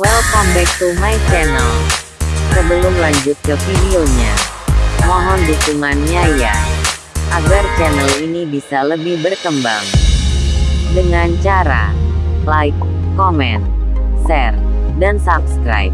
Welcome back to my channel. Sebelum lanjut ke videonya, mohon dukungannya ya, agar channel ini bisa lebih berkembang. Dengan cara like, comment, share, dan subscribe.